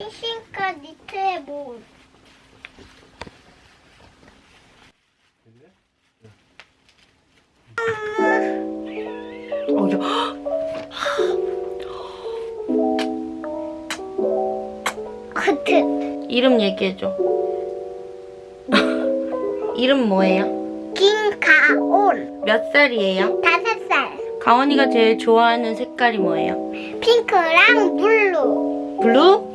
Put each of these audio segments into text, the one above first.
신과 니트의 모. 어, 야. 이름 얘기해줘. 이름 뭐예요? 김가온. 몇 살이에요? 다섯 살. 가원이가 제일 좋아하는 색깔이 뭐예요? 핑크랑 블루. 블루?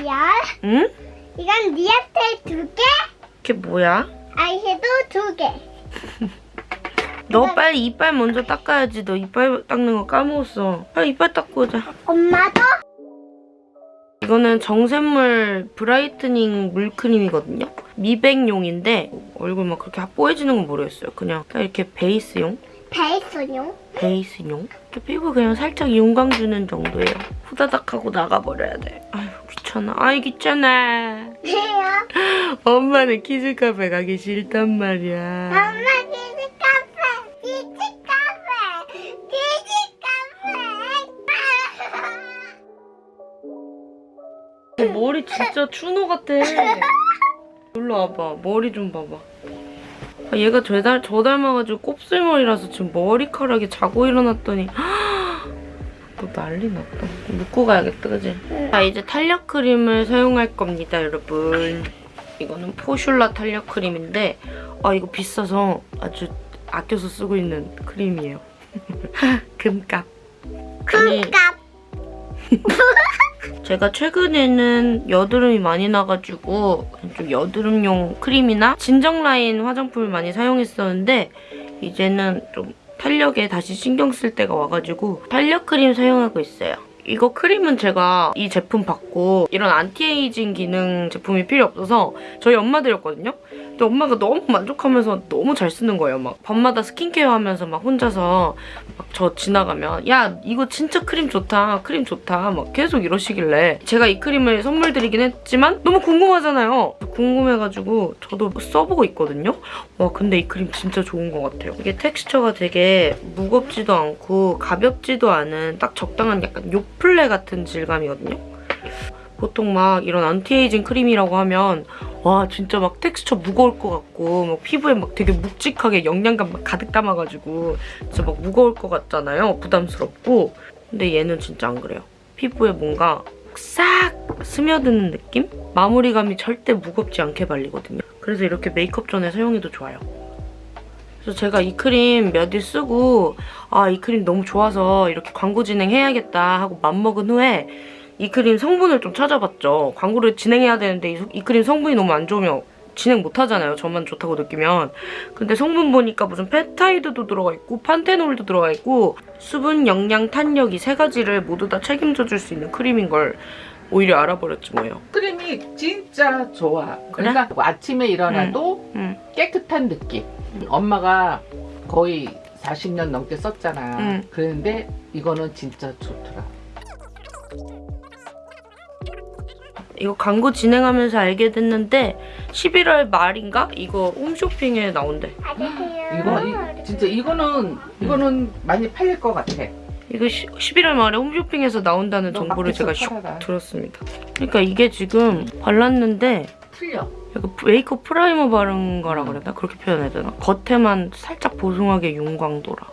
Real. 응? 이건 리얼텔 두 개, 그게 뭐야? 아이섀도우 두 개. 너 빨리 이빨 먼저 닦아야지. 너 이빨 닦는 거 까먹었어. 빨리 이빨 닦고 오자. 엄마도 이거는 정샘물 brightening 물크림이거든요. 미백용인데 얼굴 막 그렇게 뽀얘지는 건 모르겠어요. 그냥 딱 이렇게 베이스용? 베이스용. 베이스용? 이렇게 피부 그냥 살짝 윤광 주는 정도예요. 후다닥 하고 나가버려야 돼. 아유 귀찮아. 아이 귀찮아. 왜요? 엄마는 키즈 카페 가기 싫단 말이야. 엄마 키즈 카페, 키즈 카페, 키즈 카페. 머리 진짜 추노 같아. 일로 와봐. 머리 좀 봐봐. 아, 얘가 저, 닮, 저 닮아가지고 곱슬머리라서 지금 머리카락이 자고 일어났더니 너 난리 났다. 묶고 가야겠다, 그지? 자, 이제 탄력 크림을 사용할 겁니다, 여러분. 이거는 포슐라 탄력 크림인데 아, 이거 비싸서 아주 아껴서 쓰고 있는 크림이에요. 금값. 콩값. 제가 최근에는 여드름이 많이 나가지고 좀 여드름용 크림이나 진정 라인 화장품을 많이 사용했었는데 이제는 좀 탄력에 다시 신경 쓸 때가 와가지고 탄력 크림 사용하고 있어요. 이거 크림은 제가 이 제품 받고 이런 안티에이징 기능 제품이 필요 없어서 저희 엄마 드렸거든요. 근데 엄마가 너무 만족하면서 너무 잘 쓰는 거예요. 막 밤마다 스킨케어 하면서 막 혼자서 막 저 지나가면 야 이거 진짜 크림 좋다 크림 좋다. 막 계속 이러시길래 제가 이 크림을 선물 드리긴 했지만 너무 궁금하잖아요. 궁금해가지고 저도 써보고 있거든요. 와 근데 이 크림 진짜 좋은 것 같아요. 이게 텍스처가 되게 무겁지도 않고 가볍지도 않은 딱 적당한 약간 요플레 같은 질감이거든요 보통 막 이런 안티에이징 크림이라고 하면 와 진짜 막 텍스처 무거울 것 같고 막 피부에 막 되게 묵직하게 영양감 막 가득 담아가지고 진짜 막 무거울 것 같잖아요. 부담스럽고. 근데 얘는 진짜 안 그래요. 피부에 뭔가 싹 스며드는 느낌? 마무리감이 절대 무겁지 않게 발리거든요. 그래서 이렇게 메이크업 전에 사용해도 좋아요. 그래서 제가 이 크림 몇 일 쓰고 아 이 크림 너무 좋아서 이렇게 광고 진행해야겠다 하고 맘먹은 후에 이 크림 성분을 좀 찾아봤죠. 광고를 진행해야 되는데 이, 이 크림 성분이 너무 안 좋으면 진행 못하잖아요. 저만 좋다고 느끼면. 근데 성분 보니까 무슨 펩타이드도 들어가 있고 판테놀도 들어가 있고 수분, 영양, 탄력 이 세 가지를 모두 다 책임져 줄 수 있는 크림인 걸 오히려 알아버렸지 뭐예요. 크림이 진짜 좋아. 그래? 그러니까 아침에 일어나도 응. 깨끗한 느낌. 엄마가 거의 40년 넘게 썼잖아. 응. 그런데 이거는 진짜 좋더라. 이거 광고 진행하면서 알게 됐는데 11월 말인가? 이거 홈쇼핑에 나온대. 안녕하세요. 이거 이, 진짜 이거는 이거는 많이 팔릴 것 같아. 이거 시, 11월 말에 홈쇼핑에서 나온다는 너 정보를 제가 슉. 들었습니다. 그러니까 이게 지금 발랐는데 풀려. 약간 메이크업 primer 바른 거라 그래야 되나? 그렇게 표현해야 되나? 겉에만 살짝 보송하게 윤광 돌아.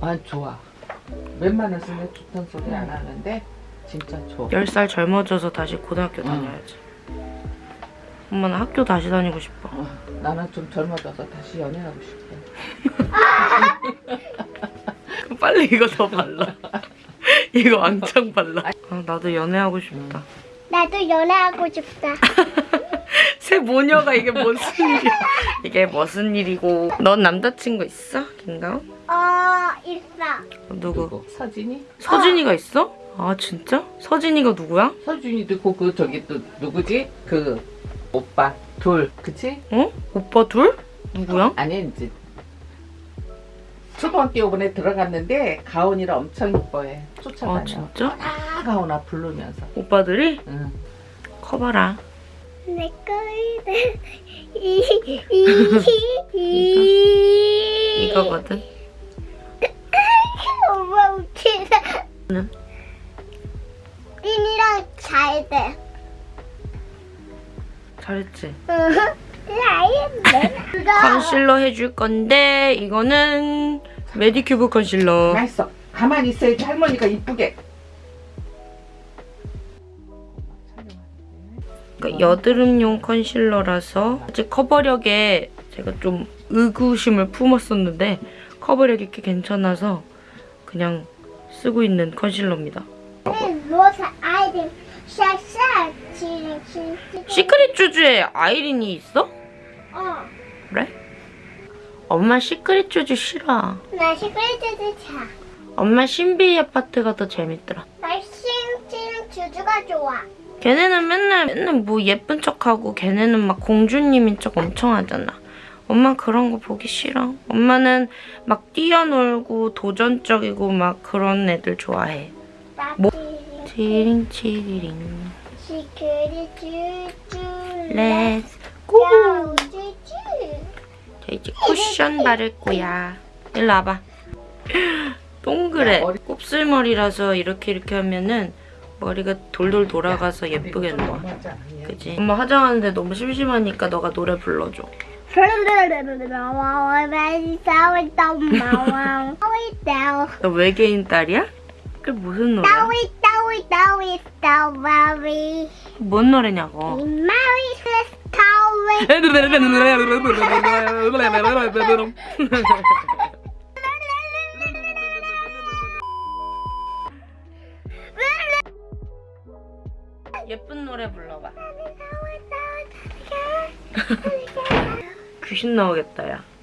아 좋아. 웬만해서는 좋다는 소리 안 하는데 진짜 좋아. 10살 젊어져서 다시 고등학교 다녀야지. 엄마는 학교 다시 다니고 싶어. 어, 나는 좀 젊어져서 다시 연애하고 싶어. 그럼 빨리 이거 더 발라. 이거 왕창 발라. 아, 나도 연애하고 싶다. 나도 연애하고 싶다. 새 새 모녀가 이게 무슨 일이야? 이게 무슨 일이고? 넌 남자친구 있어, 김가온? 어, 있어. 누구? 누구? 서진이? 서진이가 있어? 아 진짜? 서진이가 누구야? 서준이도 있고 그 저기 또 누구지? 그 오빠 둘 그치? 어? 오빠 둘? 누구야? 아니 이제 초등학교 이번에 들어갔는데 가온이를 엄청 이뻐해 쫓아다녀 아 진짜? 아 가온아 부르면서 오빠들이 응. 커봐라. 내 거이들. 이, 이, 이. 이거거든. 엄마 웃기다. 응. 린이랑 잘 돼. 잘했지. 잘했네. 컨실러 해줄 건데 이거는 메디큐브 컨실러. 맛있어 가만히 있어야지 할머니가 이쁘게 그러니까 여드름용 concealer라서 아직 커버력에 제가 좀 의구심을 품었었는데 커버력이 꽤 괜찮아서 그냥 쓰고 있는 concealer입니다. 로사 아이들 샤샤 지금 지금 시크릿 주주에 아이린이 있어? 어. 그래? 엄마 시크릿 주주 싫어. 나 시크릿즈 차. 엄마 신비 아파트가 더 재밌더라. 나 신지는 주주가 좋아. 걔네는 맨날 맨날 뭐 예쁜 척하고 걔네는 막 공주님인 척 엄청 하잖아. 엄마 그런 거 보기 싫어. 엄마는 막 뛰어놀고 도전적이고 막 그런 애들 좋아해. 나 뭐? 치링 치링 시크릿. Let's go! 자 이제 쿠션 바를 거야. 일로 와봐. 동그래. 곱슬머리라서 이렇게 이렇게 하면은 머리가 돌돌 돌아가서 예쁘게 좀 나와. 그지? 엄마 화장하는데 너무 심심하니까 너가 노래 불러줘. 너 외계인 딸이야? 그게 무슨 노래야? 따위 따위 따위 따위 뭔 노래냐고. 마리 스타위 예쁜 노래 불러봐. 귀신 나오겠다, 야.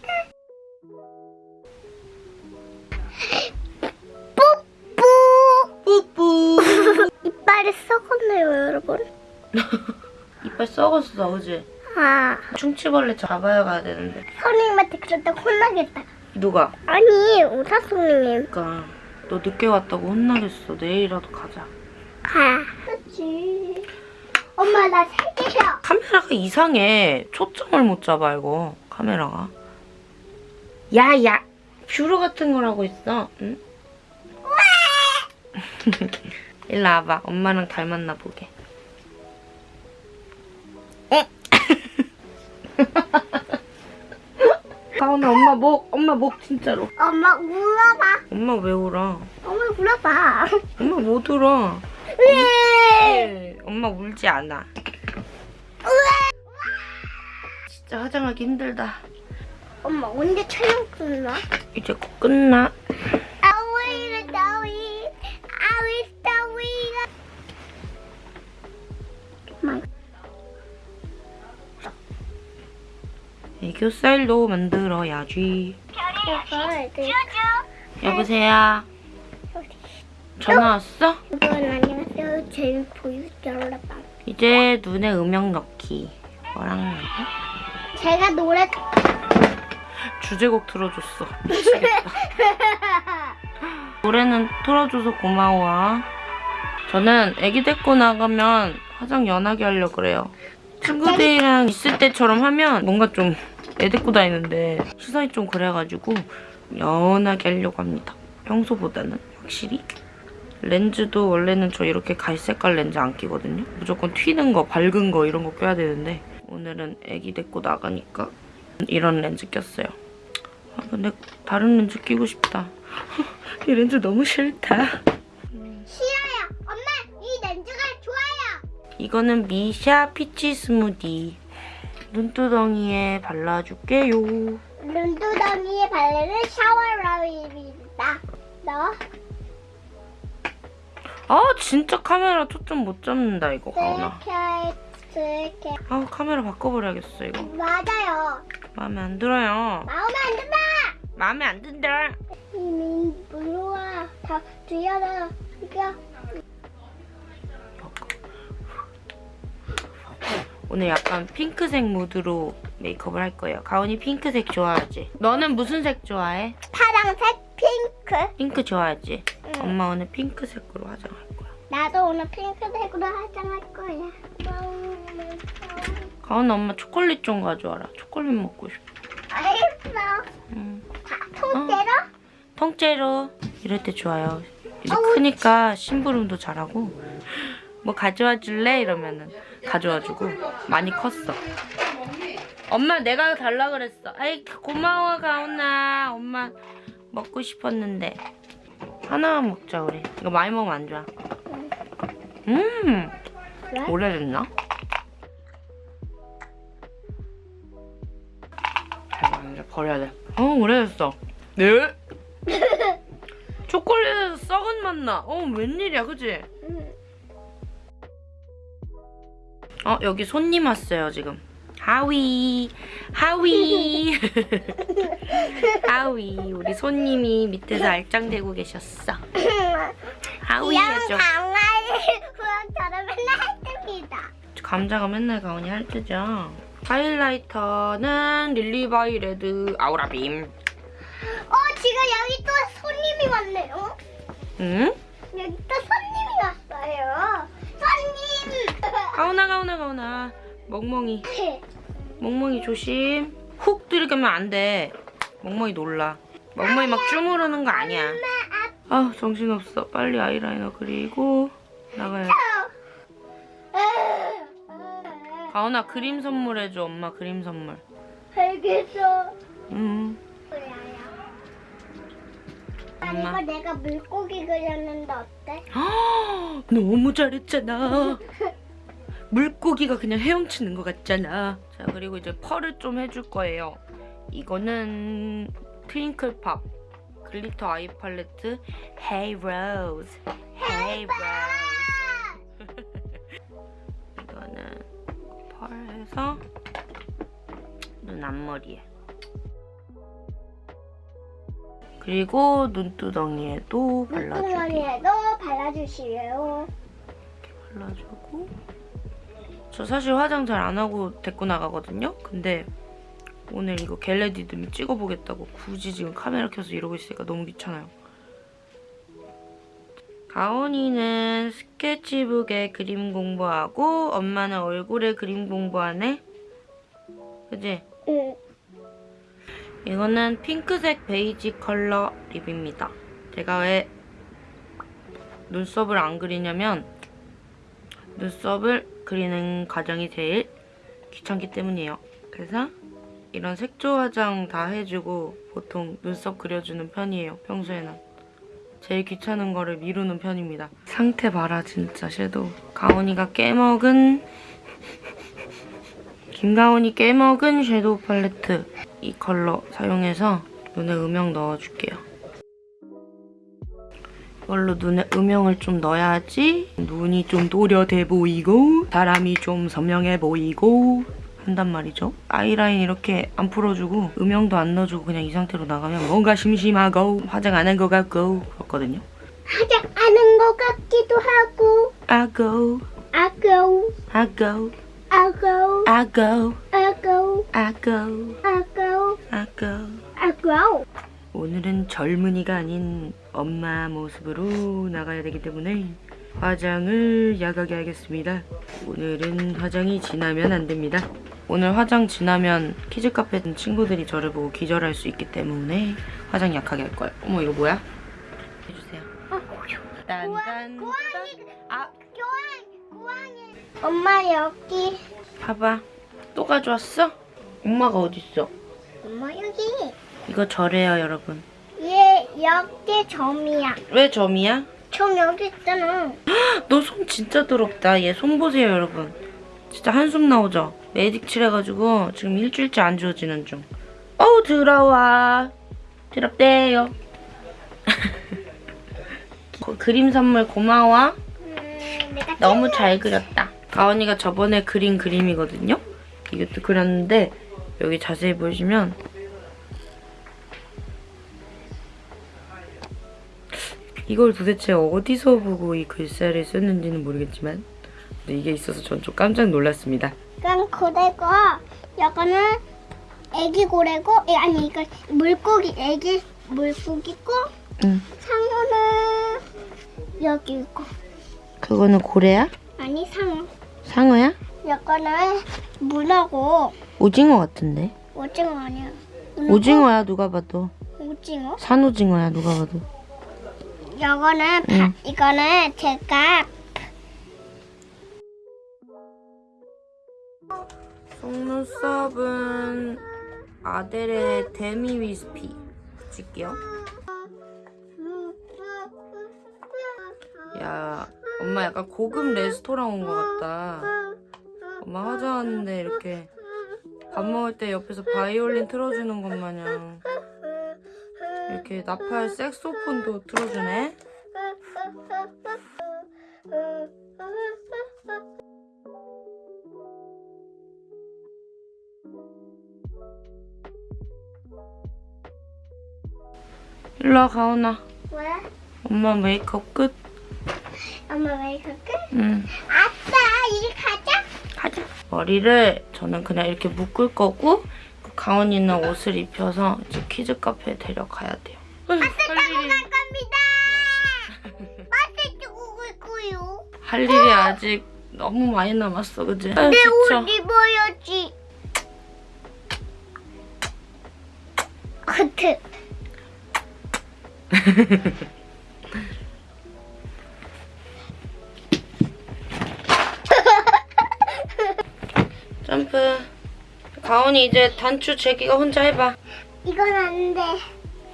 이빨 썩었어, 그지? 아 충치벌레 잡아야 가야 되는데. 선생님한테 그랬다 혼나겠다 누가? 아니 의사 선생님 그니까 너 늦게 왔다고 혼나겠어. 내일이라도 가자. 가 그치 엄마 나 살게요 카메라가 이상해. 초점을 못 잡아, 이거. 카메라가. 야, 야. 뷰러 같은 거라고 있어. 응? 일로 와봐. 엄마랑 닮았나 보게. 가온아, 엄마 목, 엄마 목 진짜로. 엄마 울어봐 엄마 왜 울어? 엄마 울어봐 엄마 못 울어. 왜 엄마 울지 않아. 진짜 화장하기 힘들다. 엄마 언제 촬영 끝나? 이제 곧 끝나. 교살도 만들어야지. 여보세요? 전화 왔어? 안녕하세요 제일 보여줄게요 이제 눈에 음영 넣기. 뭐랑 넣어? 제가 노래 주제곡 틀어줬어. 미치겠다. 노래는 틀어줘서 고마워. 저는 애기 데리고 나가면 화장 연하게 하려고 그래요. 친구들이랑 있을 때처럼 하면 뭔가 좀 애 데리고 다니는데 시선이 좀 그래가지고 연하게 하려고 합니다. 평소보다는 확실히. 렌즈도 원래는 저 이렇게 갈색깔 렌즈 안 끼거든요. 무조건 튀는 거, 밝은 거 이런 거 껴야 되는데 오늘은 애기 데리고 나가니까 이런 렌즈 꼈어요. 아, 근데 다른 렌즈 끼고 싶다. 이 렌즈 너무 싫다. 싫어요 엄마 이 렌즈가 좋아요 이거는 미샤 피치 스무디. 눈두덩이에 발라줄게요. 눈두덩이에 바르는 샤워라입니다 너 아 진짜 카메라 초점 못 잡는다 이거 가오나. 이렇게 이렇게. 아 카메라 바꿔버려야겠어 이거. 맞아요. 마음에 안 들어요. 마음에 안 든다. 마음에 안 든다. 이미 물러와. 다 뒤열어. 이거. 오늘 약간 핑크색 무드로 메이크업을 할 거예요. 가온이 핑크색 좋아하지? 너는 무슨 색 좋아해? 파랑색 핑크. 핑크 좋아하지? 응. 엄마 오늘 핑크색으로 화장할 거야. 나도 오늘 핑크색으로 화장할 거야. 가온 엄마 초콜릿 좀 가져와라. 초콜릿 먹고 싶어. 알겠어. 응. 자, 통째로? 통째로 이럴 때 좋아요. 이제 어우, 크니까 심부름도 잘하고 뭐 가져와 줄래? 이러면은 가져와주고 많이 컸어. 엄마 내가 달라 그랬어. 아이 고마워 가온아. 엄마 먹고 싶었는데 하나만 먹자 우리. 이거 많이 먹으면 안 좋아. 음 왜? 오래됐나? 이제 버려야 돼. 어 오래됐어. 네? 초콜릿에서 썩은 맛 나. 어 웬일이야 그지? 응. 어 여기 손님 왔어요 지금. 하위 하위 하위 우리 손님이 밑에서 알짱대고 계셨어. 하위 해줘. 강아지 후원처럼 맨날 했습니다. 감자가 맨날 가온이 할 때죠. 하이라이터는 릴리바이 레드 아우라빔. 어, 지금 여기 또 손님이 왔네요. 응? 여기 또 손님이 왔어요. 손님! 가온아 가온아 가온아. 멍멍이. 멍멍이 조심. 훅 들이가면 안 돼. 멍멍이 놀라. 멍멍이 막 주무르는 거 아니야. 아 정신없어. 빨리 아이라이너 그리고 나가야 돼. 가온아 그림 선물해줘. 엄마 그림 선물. 알겠어. 음. 아, 이거 내가 물고기 그렸는데 어때? 아, 너무 잘했잖아. 물고기가 그냥 헤엄치는 것 같잖아. 자, 그리고 이제 펄을 좀 해줄 거예요. 이거는 트윙클팝 glitter eye palette Hey Rose. Hey Rose. 이거는 펄 해서 눈 앞머리에. 그리고 눈두덩이에도 발라주기. 물고기에도 발라주시래요. 발라주고 저 사실 화장 잘 안 하고 데리고 나가거든요? 근데 오늘 이거 겟레디듬 찍어보겠다고 굳이 지금 카메라 켜서 이러고 있으니까 너무 귀찮아요. 가온이는 스케치북에 그림 공부하고 엄마는 얼굴에 그림 공부하네? 그지? 응. 이거는 핑크색 베이지 컬러 립입니다. 제가 왜 눈썹을 안 그리냐면 눈썹을 그리는 과정이 제일 귀찮기 때문이에요. 그래서 이런 색조 화장 다 해주고 보통 눈썹 그려주는 편이에요. 평소에는. 제일 귀찮은 거를 미루는 편입니다. 상태 봐라 진짜 섀도우. 가온이가 깨먹은 김가온이 깨먹은 섀도우 팔레트 이 컬러 사용해서 눈에 음영 넣어줄게요. 이걸로 눈에 음영을 좀 넣어야지 눈이 좀 또렷해 보이고 사람이 좀 선명해 보이고 한단 말이죠. 아이라인 이렇게 안 풀어주고 음영도 안 넣어주고 그냥 이 상태로 나가면 뭔가 심심하고 화장 안 한 것 같고 그렇거든요. 화장 하는 것 같기도 하고. 아고 아까우, 아고 아까우, 아고 아까우, 아고 아까우, 아고 아까우. 오늘은 젊은이가 아닌 엄마 모습으로 나가야 되기 때문에 화장을 야하게 하겠습니다. 오늘은 화장이 진하면 안 됩니다. 오늘 화장 진하면 키즈카페 친구들이 저를 보고 기절할 수 있기 때문에 화장 약하게 할 거예요. 어머 이거 뭐야? 해주세요. 딴딴 고양이, 아 고양이, 고양이. 엄마 여기. 봐봐. 또 가져왔어? 엄마가 어딨어? 엄마 여기. 이거 저래요 여러분. 얘 여기 점이야. 왜 점이야? 점 여기 있잖아. 너 손 진짜 더럽다. 얘 손 보세요, 여러분. 진짜 한숨 나오죠? 매직 칠해가지고 지금 일주일째 안 지워지는 중. 어우, 더러워. 더럽대요. 거- 그림 선물 고마워. 음, 너무 잘 그렸다. 가온이가 저번에 그린 그림이거든요. 이것도 그렸는데 여기 자세히 보시면 이걸 도대체 어디서 보고 이 글씨를 썼는지는 모르겠지만 이게 있어서 전 좀 깜짝 놀랐습니다. 그럼 고래고 이거는 애기 고래고 예, 아니 이거 물고기 애기 물고기고 응. 상어는 여기 있고 그거는 고래야? 아니 상어 상어야? 이거는 문어고 오징어 같은데? 오징어 아니야 문어고 오징어야 누가 봐도. 오징어 산오징어야 누가 봐도. 이거는 바, 응. 이거는 제가 속눈썹은 아델의 데미 위스피 붙일게요. 야, 엄마 약간 고급 레스토랑 온 것 같다. 엄마 화장하는데 이렇게 밥 먹을 때 옆에서 바이올린 틀어주는 것 마냥 이렇게 나팔 색소폰도 틀어주네. 일로 와, 가온아. 왜? 엄마 메이크업 끝. 엄마 왜 이렇게? 응. 아빠 이리 가자. 가자. 머리를 저는 그냥 이렇게 묶을 거고 그 가온이는 옷을 입혀서 이제 키즈 카페에 데려가야 돼요. 할 일이, 갈 겁니다. 버스 타고 갈 거요. 할 일이 아직 너무 많이 남았어, 그지? 내 지쳐. 옷 입어야지. 커트. 가온이 이제 단추 재기가 혼자 해봐. 이건 안 돼.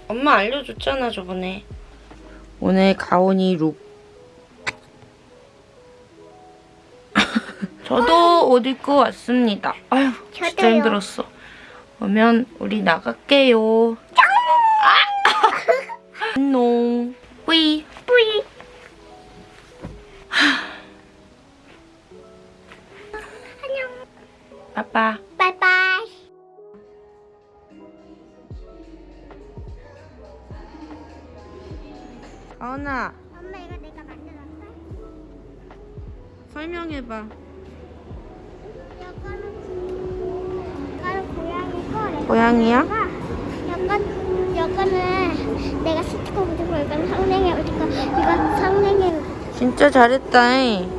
엄마 알려줬잖아 저번에. 오늘 가온이 룩. 저도 옷 입고 왔습니다. 아휴 진짜 저도요. 힘들었어. 그러면 우리 나갈게요. 아! 안녕. 뿌이. 뿌이. 안녕. 빠빠. 고양이고 고양이야? 이건 이거는 내가 스티커 붙이고 이건 상냉이 붙이고 이건 상냉이 진짜 잘했다. 잉.